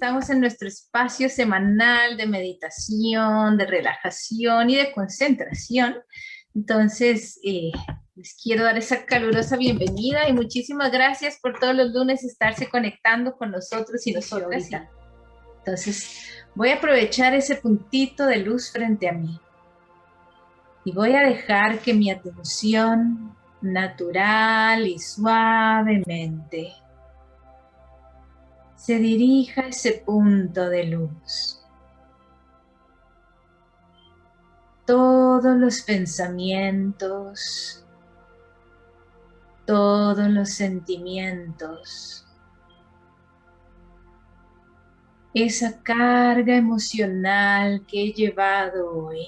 estamos en nuestro espacio semanal de meditación, de relajación y de concentración. Entonces, eh, les quiero dar esa calurosa bienvenida y muchísimas gracias por todos los lunes estarse conectando con nosotros y nosotras. Entonces, voy a aprovechar ese puntito de luz frente a mí y voy a dejar que mi atención natural y suavemente se dirija a ese punto de luz. Todos los pensamientos, todos los sentimientos, esa carga emocional que he llevado hoy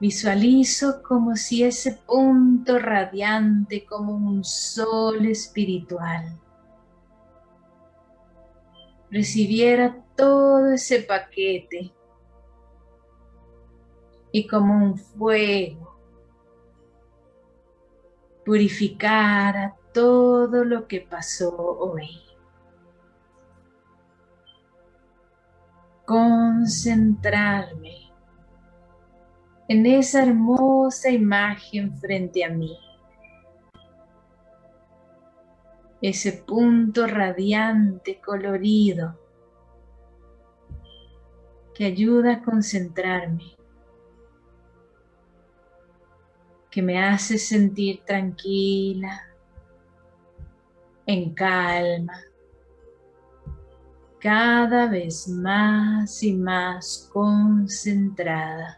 Visualizo como si ese punto radiante como un sol espiritual recibiera todo ese paquete y como un fuego purificara todo lo que pasó hoy. Concentrarme en esa hermosa imagen frente a mí. Ese punto radiante, colorido, que ayuda a concentrarme, que me hace sentir tranquila, en calma, cada vez más y más concentrada.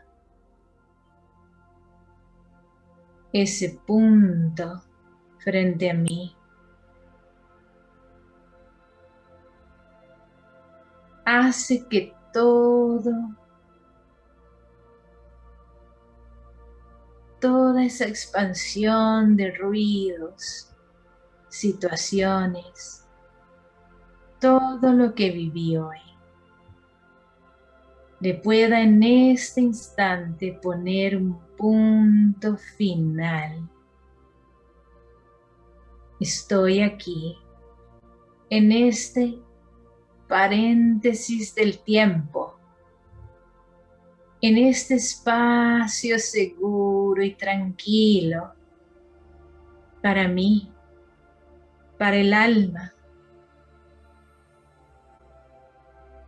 Ese punto frente a mí. Hace que todo, toda esa expansión de ruidos, situaciones, todo lo que viví hoy, le pueda en este instante poner un punto final. Estoy aquí, en este paréntesis del tiempo, en este espacio seguro y tranquilo para mí, para el alma,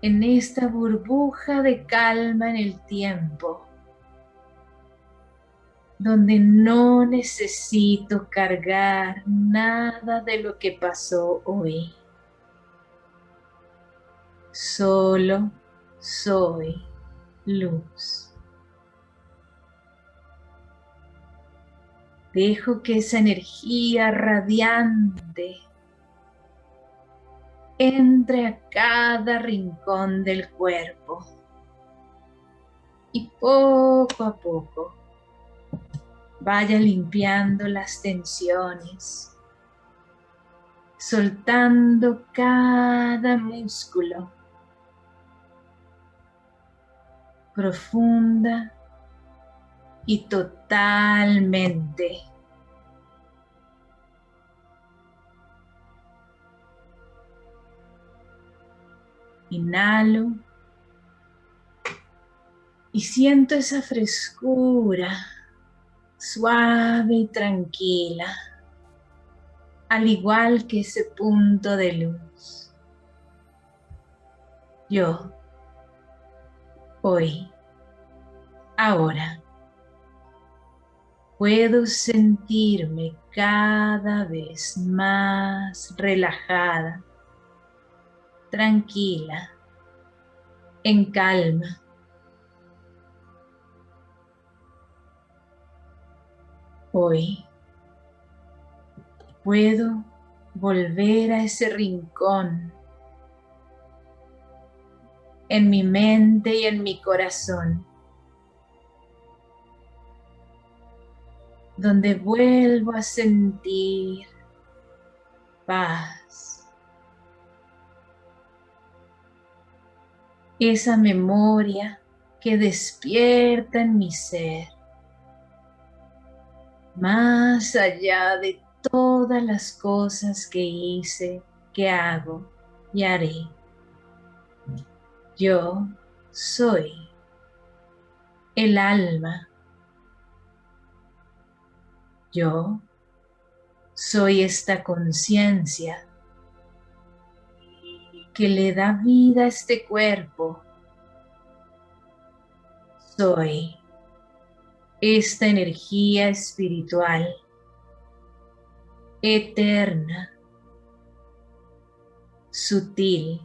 en esta burbuja de calma en el tiempo, donde no necesito cargar nada de lo que pasó hoy. Solo soy luz. Dejo que esa energía radiante entre a cada rincón del cuerpo y poco a poco vaya limpiando las tensiones, soltando cada músculo profunda y totalmente. Inhalo y siento esa frescura suave y tranquila, al igual que ese punto de luz. Yo, hoy, ahora, puedo sentirme cada vez más relajada tranquila, en calma. Hoy puedo volver a ese rincón en mi mente y en mi corazón, donde vuelvo a sentir paz, esa memoria que despierta en mi ser, más allá de todas las cosas que hice que hago y haré. Yo soy el alma. Yo soy esta conciencia que le da vida a este cuerpo. Soy esta energía espiritual eterna, sutil,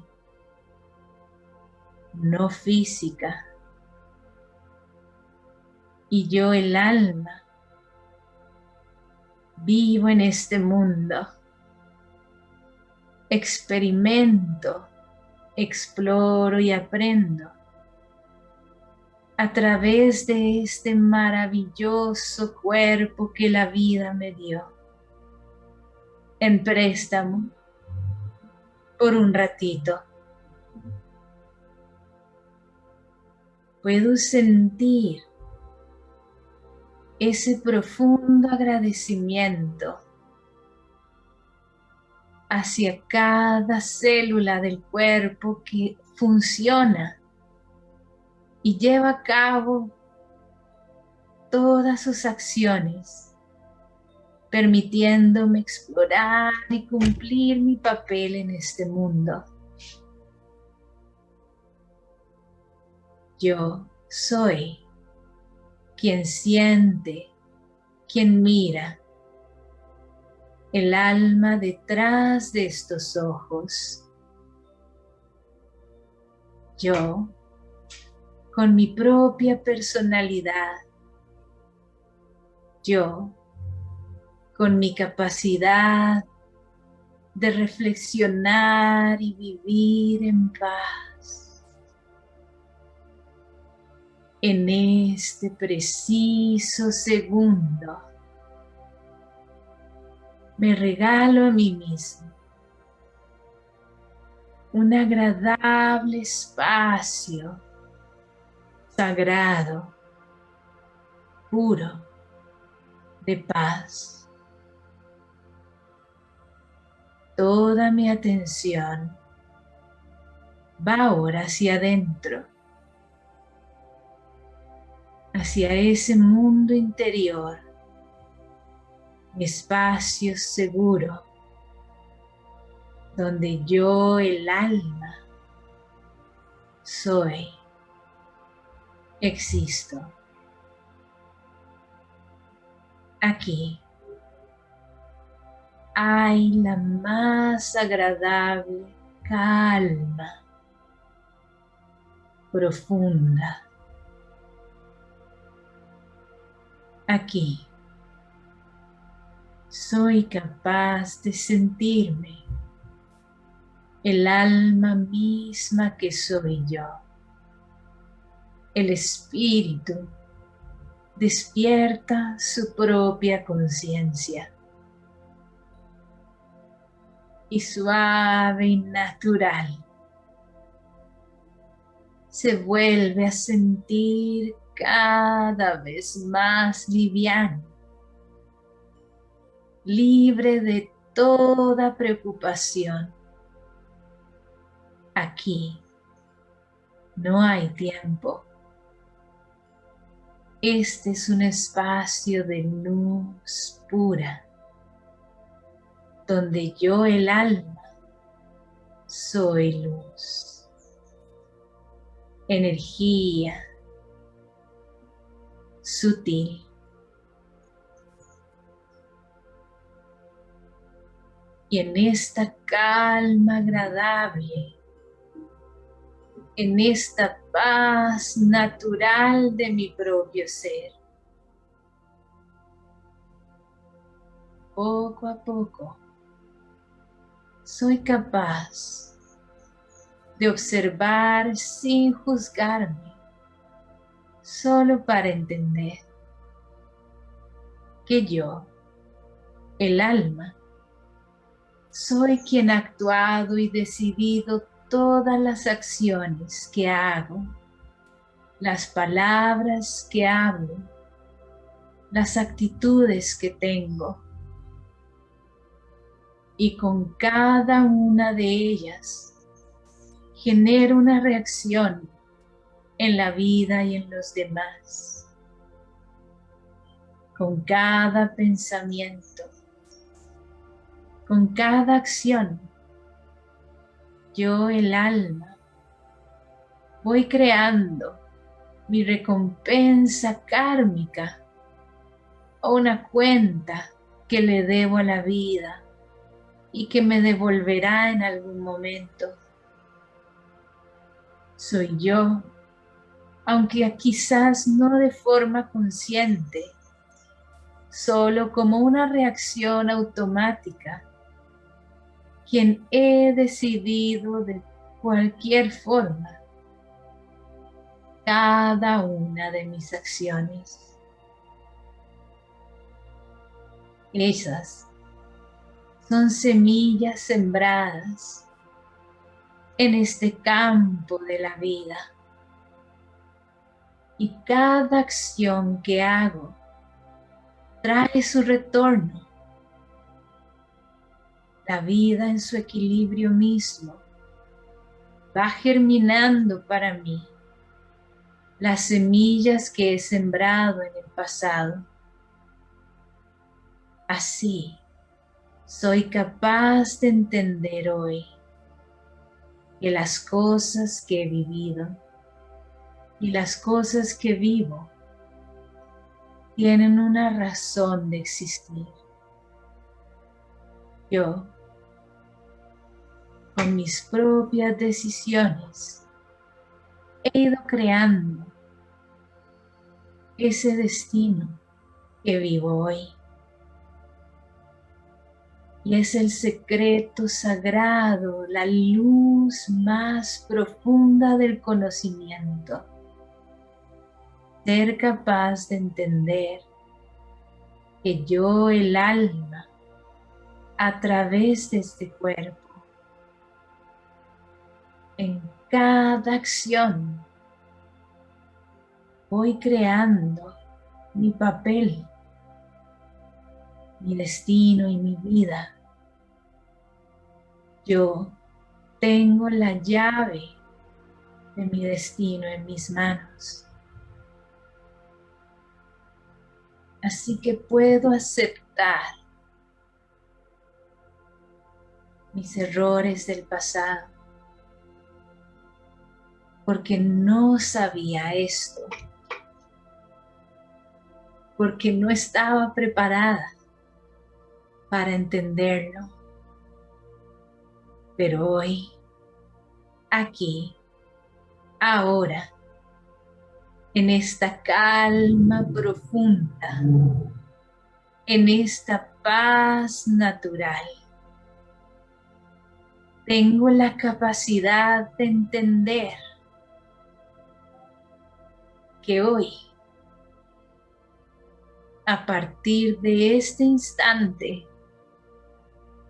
no física. Y yo el alma vivo en este mundo, experimento, exploro y aprendo a través de este maravilloso cuerpo que la vida me dio en préstamo por un ratito. Puedo sentir ese profundo agradecimiento hacia cada célula del cuerpo que funciona y lleva a cabo todas sus acciones, permitiéndome explorar y cumplir mi papel en este mundo. Yo soy quien siente, quien mira, el alma detrás de estos ojos. Yo, con mi propia personalidad, yo, con mi capacidad de reflexionar y vivir en paz. en este preciso segundo. Me regalo a mí mismo un agradable espacio sagrado, puro, de paz. Toda mi atención va ahora hacia adentro hacia ese mundo interior, espacio seguro, donde yo, el alma, soy, existo. Aquí hay la más agradable calma profunda aquí. Soy capaz de sentirme el alma misma que soy yo. El espíritu despierta su propia conciencia. Y suave y natural se vuelve a sentir cada vez más liviano, libre de toda preocupación. Aquí no hay tiempo. Este es un espacio de luz pura, donde yo el alma soy luz, energía, sutil. Y en esta calma agradable, en esta paz natural de mi propio ser, poco a poco soy capaz de observar sin juzgarme solo para entender que yo, el alma, soy quien ha actuado y decidido todas las acciones que hago, las palabras que hablo, las actitudes que tengo. Y con cada una de ellas genero una reacción en la vida y en los demás. Con cada pensamiento, con cada acción, yo el alma voy creando mi recompensa kármica o una cuenta que le debo a la vida y que me devolverá en algún momento. Soy yo, aunque quizás no de forma consciente, solo como una reacción automática, quien he decidido de cualquier forma cada una de mis acciones. Esas son semillas sembradas en este campo de la vida. Y cada acción que hago trae su retorno. La vida en su equilibrio mismo va germinando para mí las semillas que he sembrado en el pasado. Así soy capaz de entender hoy que las cosas que he vivido y las cosas que vivo tienen una razón de existir. Yo, con mis propias decisiones, he ido creando ese destino que vivo hoy. Y es el secreto sagrado, la luz más profunda del conocimiento. Ser capaz de entender que yo, el alma, a través de este cuerpo, en cada acción voy creando mi papel, mi destino y mi vida. Yo tengo la llave de mi destino en mis manos. Así que puedo aceptar mis errores del pasado porque no sabía esto, porque no estaba preparada para entenderlo. Pero hoy, aquí, ahora, en esta calma profunda, en esta paz natural, tengo la capacidad de entender que hoy, a partir de este instante,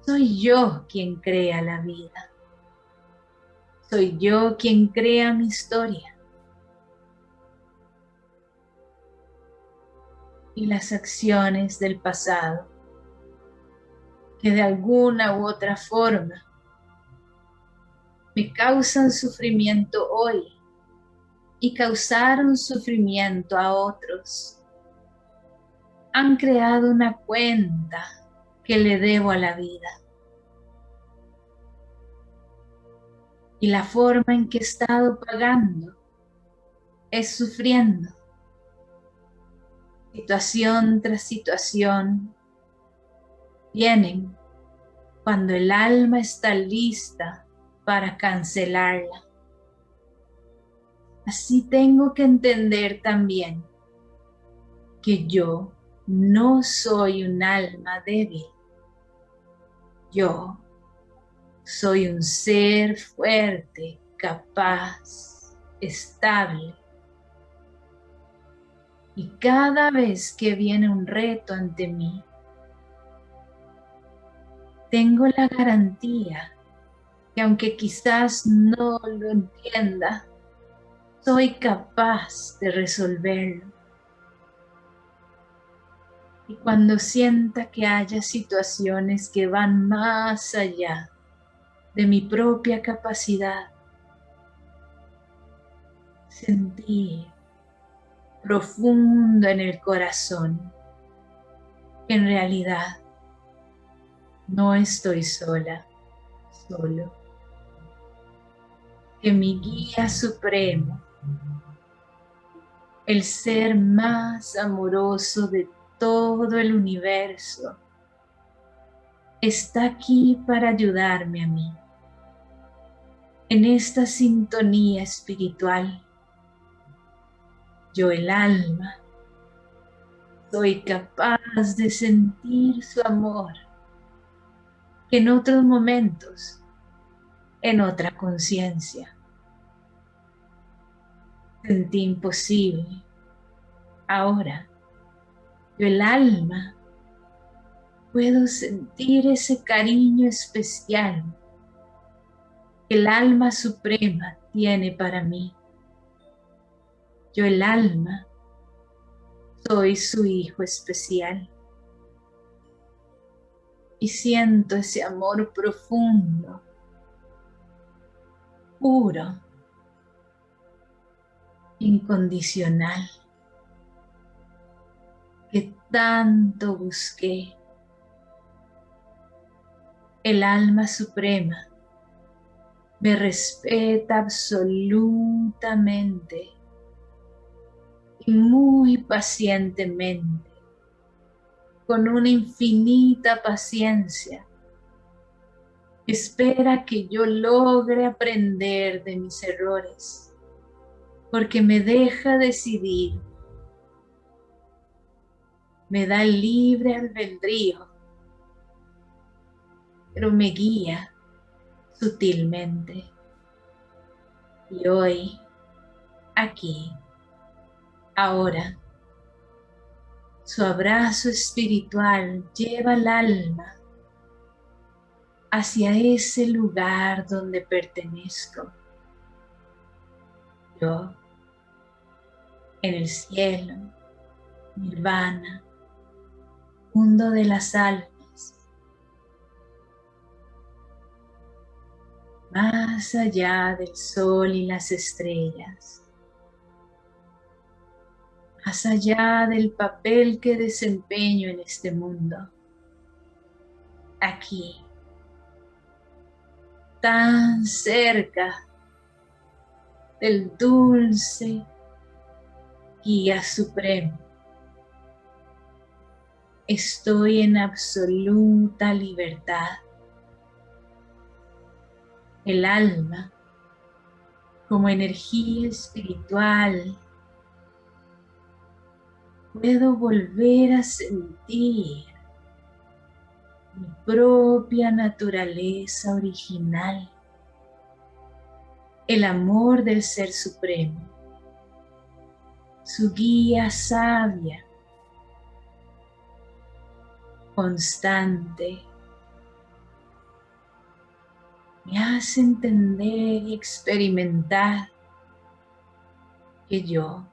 soy yo quien crea la vida. Soy yo quien crea mi historia. Y las acciones del pasado, que de alguna u otra forma me causan sufrimiento hoy, y causaron sufrimiento a otros. Han creado una cuenta que le debo a la vida. Y la forma en que he estado pagando es sufriendo. Situación tras situación vienen cuando el alma está lista para cancelarla. Así tengo que entender también que yo no soy un alma débil. Yo soy un ser fuerte, capaz, estable. Y cada vez que viene un reto ante mí, tengo la garantía que aunque quizás no lo entienda, soy capaz de resolverlo. Y cuando sienta que haya situaciones que van más allá de mi propia capacidad, sentir profundo en el corazón que en realidad no estoy sola, solo. Que mi guía supremo, el ser más amoroso de todo el universo, está aquí para ayudarme a mí. En esta sintonía espiritual yo el alma, soy capaz de sentir su amor que en otros momentos, en otra conciencia, sentí imposible. Ahora, yo el alma, puedo sentir ese cariño especial que el alma suprema tiene para mí yo el alma, soy su hijo especial. Y siento ese amor profundo, puro, incondicional, que tanto busqué. El alma suprema me respeta absolutamente muy pacientemente, con una infinita paciencia. Espera que yo logre aprender de mis errores, porque me deja decidir, me da libre albedrío, pero me guía sutilmente. Y hoy, aquí, Ahora, su abrazo espiritual lleva al alma hacia ese lugar donde pertenezco. Yo, en el cielo, nirvana, mundo de las almas, más allá del sol y las estrellas. Más allá del papel que desempeño en este mundo. Aquí, tan cerca del dulce guía supremo. Estoy en absoluta libertad. El alma como energía espiritual puedo volver a sentir mi propia naturaleza original, el amor del Ser Supremo, su guía sabia, constante, me hace entender y experimentar que yo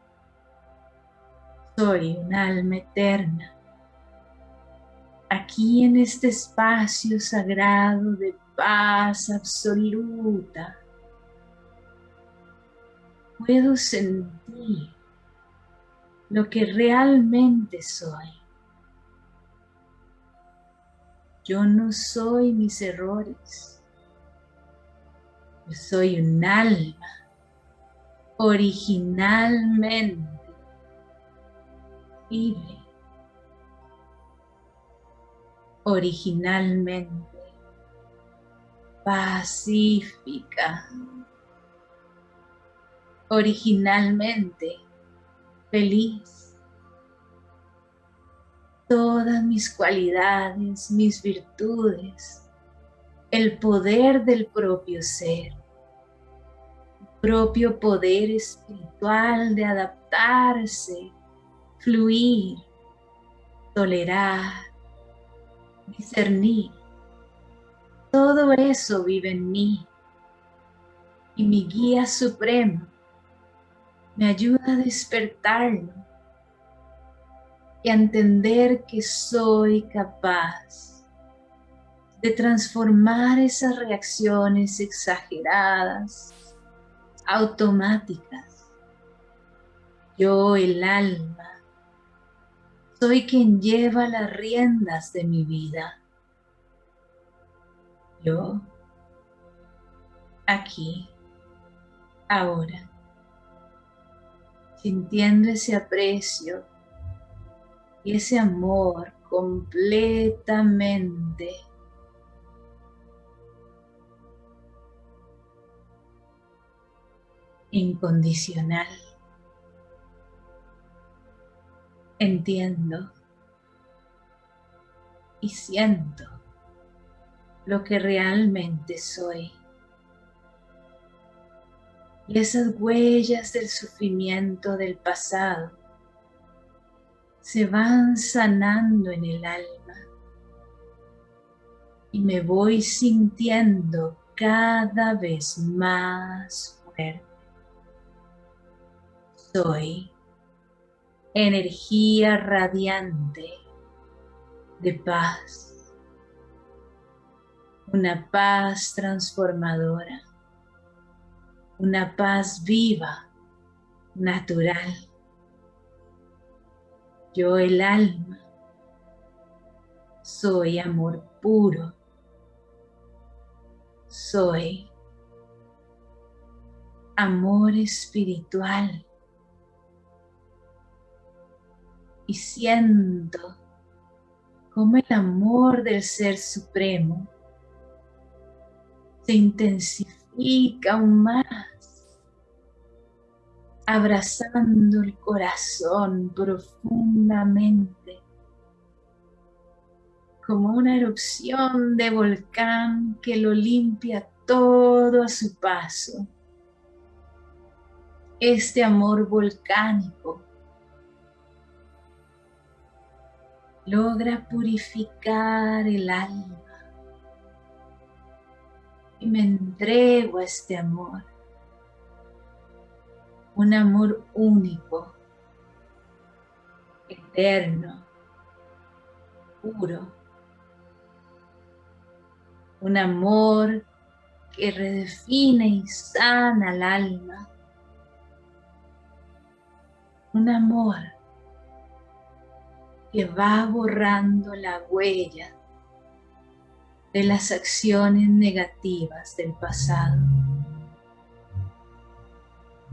soy un alma eterna. Aquí en este espacio sagrado de paz absoluta, puedo sentir lo que realmente soy. Yo no soy mis errores. Soy un alma originalmente originalmente pacífica, originalmente feliz. Todas mis cualidades, mis virtudes, el poder del propio ser, propio poder espiritual de adaptarse fluir, tolerar, discernir. Todo eso vive en mí y mi guía supremo me ayuda a despertarlo y a entender que soy capaz de transformar esas reacciones exageradas, automáticas. Yo, el alma, soy quien lleva las riendas de mi vida. Yo, aquí, ahora, sintiendo ese aprecio y ese amor completamente incondicional. Entiendo y siento lo que realmente soy. Y esas huellas del sufrimiento del pasado se van sanando en el alma. Y me voy sintiendo cada vez más fuerte. Soy energía radiante de paz, una paz transformadora, una paz viva, natural yo el alma soy amor puro. Soy amor espiritual. Y siento como el amor del Ser Supremo se intensifica aún más abrazando el corazón profundamente, como una erupción de volcán que lo limpia todo a su paso. Este amor volcánico logra purificar el alma me entrego a este amor. Un amor único, eterno, puro, un amor que redefine y sana al alma, un amor que va borrando la huella de las acciones negativas del pasado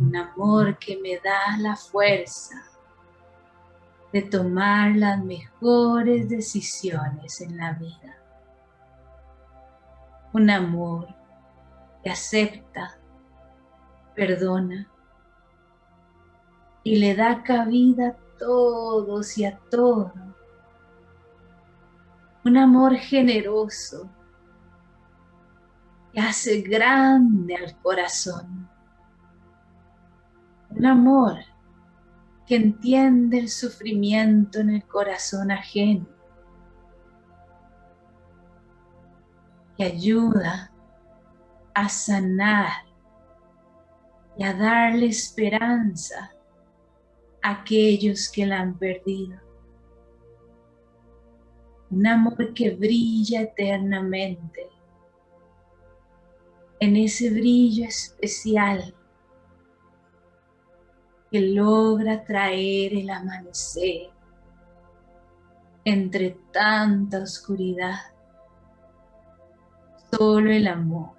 un amor que me da la fuerza de tomar las mejores decisiones en la vida. Un amor que acepta, perdona y le da cabida a todos y a todo. Un amor generoso que hace grande al corazón un amor que entiende el sufrimiento en el corazón ajeno, que ayuda a sanar y a darle esperanza a aquellos que la han perdido. Un amor que brilla eternamente, en ese brillo especial que logra traer el amanecer entre tanta oscuridad. Solo el amor,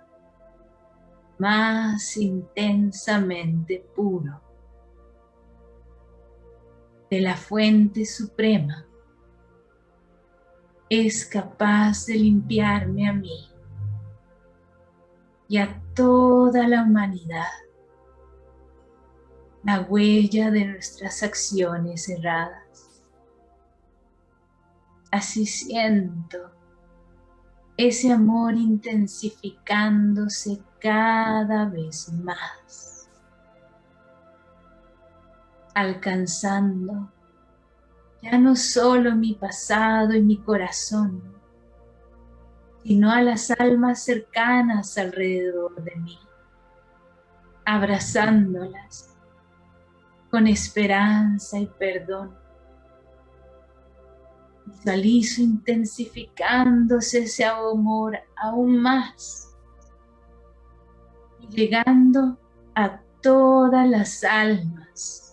más intensamente puro, de la fuente suprema, es capaz de limpiarme a mí y a toda la humanidad la huella de nuestras acciones erradas. Así siento ese amor intensificándose cada vez más, alcanzando ya no solo mi pasado y mi corazón, sino a las almas cercanas alrededor de mí, abrazándolas con esperanza y perdón, Visualizo intensificándose ese amor aún más llegando a todas las almas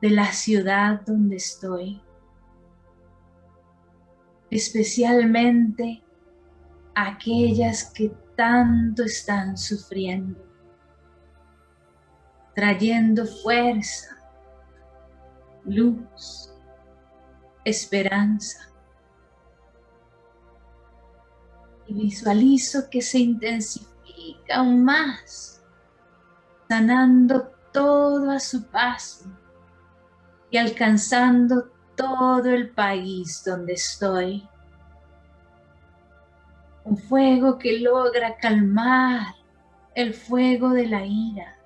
de la ciudad donde estoy, especialmente aquellas que tanto están sufriendo, trayendo fuerza, luz, esperanza. Y visualizo que se intensifica aún más, sanando todo a su paso y alcanzando todo el país donde estoy. Un fuego que logra calmar el fuego de la ira,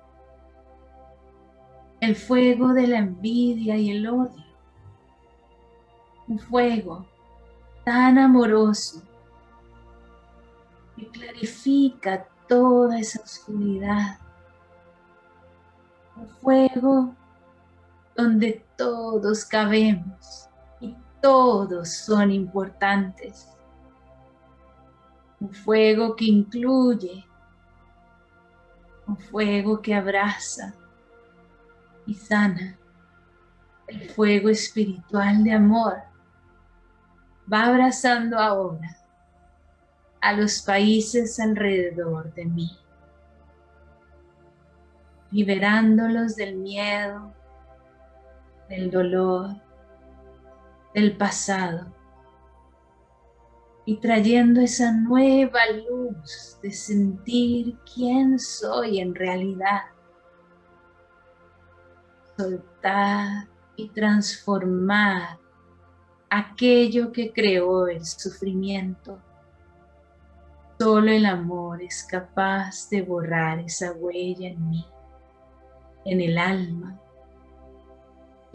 el fuego de la envidia y el odio un fuego tan amoroso que clarifica toda esa oscuridad. Un fuego donde todos cabemos y todos son importantes. Un fuego que incluye, un fuego que abraza y sana, el fuego espiritual de amor va abrazando ahora a los países alrededor de mí, liberándolos del miedo, del dolor, del pasado y trayendo esa nueva luz de sentir quién soy en realidad. Soltar y transformar aquello que creó el sufrimiento. Solo el amor es capaz de borrar esa huella en mí, en el alma.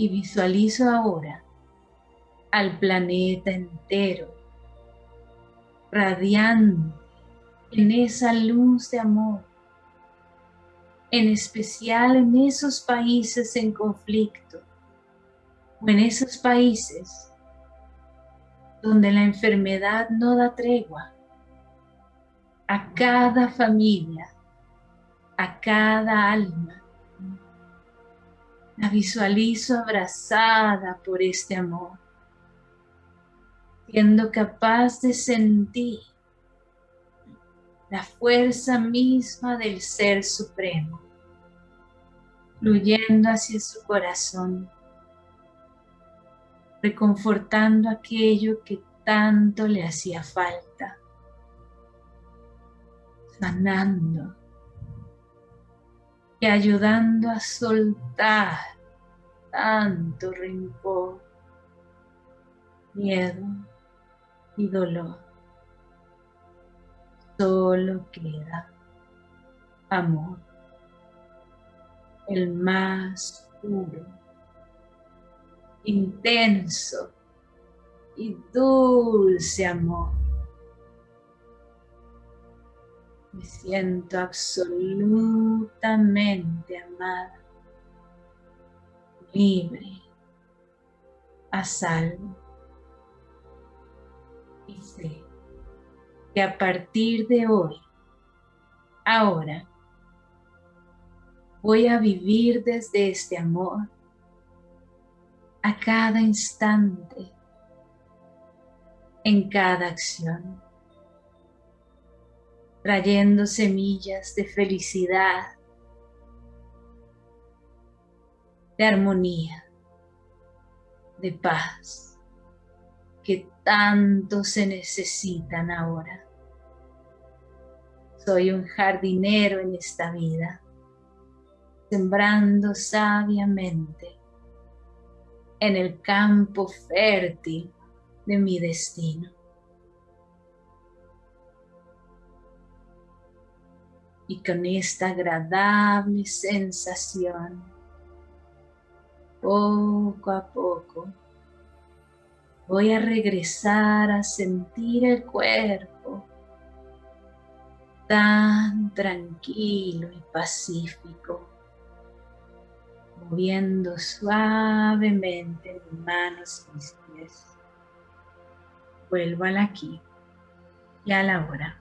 Y visualizo ahora al planeta entero, radiando en esa luz de amor, en especial en esos países en conflicto, o en esos países donde la enfermedad no da tregua, a cada familia, a cada alma. La visualizo abrazada por este amor, siendo capaz de sentir la fuerza misma del Ser Supremo, fluyendo hacia su corazón reconfortando aquello que tanto le hacía falta, sanando y ayudando a soltar tanto rencor, miedo y dolor. Solo queda amor, el más puro intenso y dulce amor. Me siento absolutamente amada, libre, a salvo. Y sé que a partir de hoy, ahora, voy a vivir desde este amor a cada instante, en cada acción, trayendo semillas de felicidad, de armonía, de paz, que tanto se necesitan ahora. Soy un jardinero en esta vida, sembrando sabiamente en el campo fértil de mi destino. Y con esta agradable sensación, poco a poco, voy a regresar a sentir el cuerpo tan tranquilo y pacífico moviendo suavemente mis manos y mis pies, vuelvo al aquí y a la hora.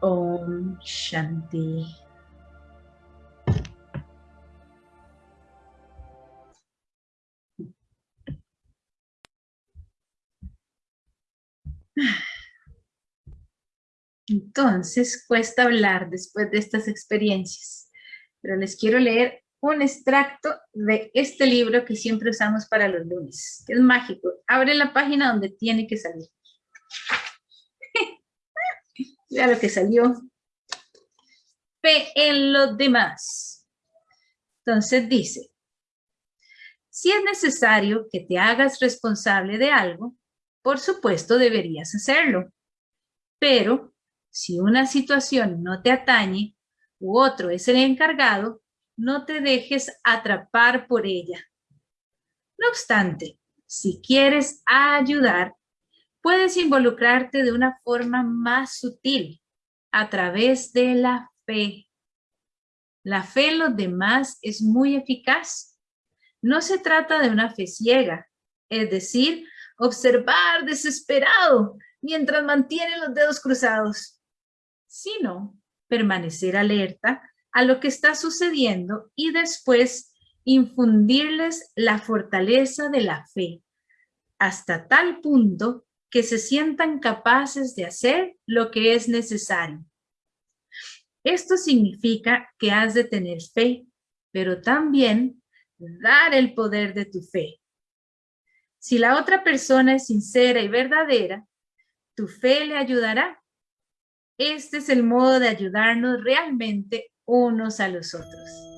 Om Shanti. Entonces, cuesta hablar después de estas experiencias, pero les quiero leer un extracto de este libro que siempre usamos para los lunes, que es mágico. Abre la página donde tiene que salir. Vea lo que salió. Fe en los demás. Entonces dice, si es necesario que te hagas responsable de algo, por supuesto deberías hacerlo. Pero si una situación no te atañe u otro es el encargado, no te dejes atrapar por ella. No obstante, si quieres ayudar, puedes involucrarte de una forma más sutil, a través de la fe. La fe en los demás es muy eficaz. No se trata de una fe ciega, es decir, observar desesperado mientras mantiene los dedos cruzados, sino permanecer alerta a lo que está sucediendo y después infundirles la fortaleza de la fe, hasta tal punto que se sientan capaces de hacer lo que es necesario. Esto significa que has de tener fe, pero también dar el poder de tu fe. Si la otra persona es sincera y verdadera, tu fe le ayudará. Este es el modo de ayudarnos realmente unos a los otros.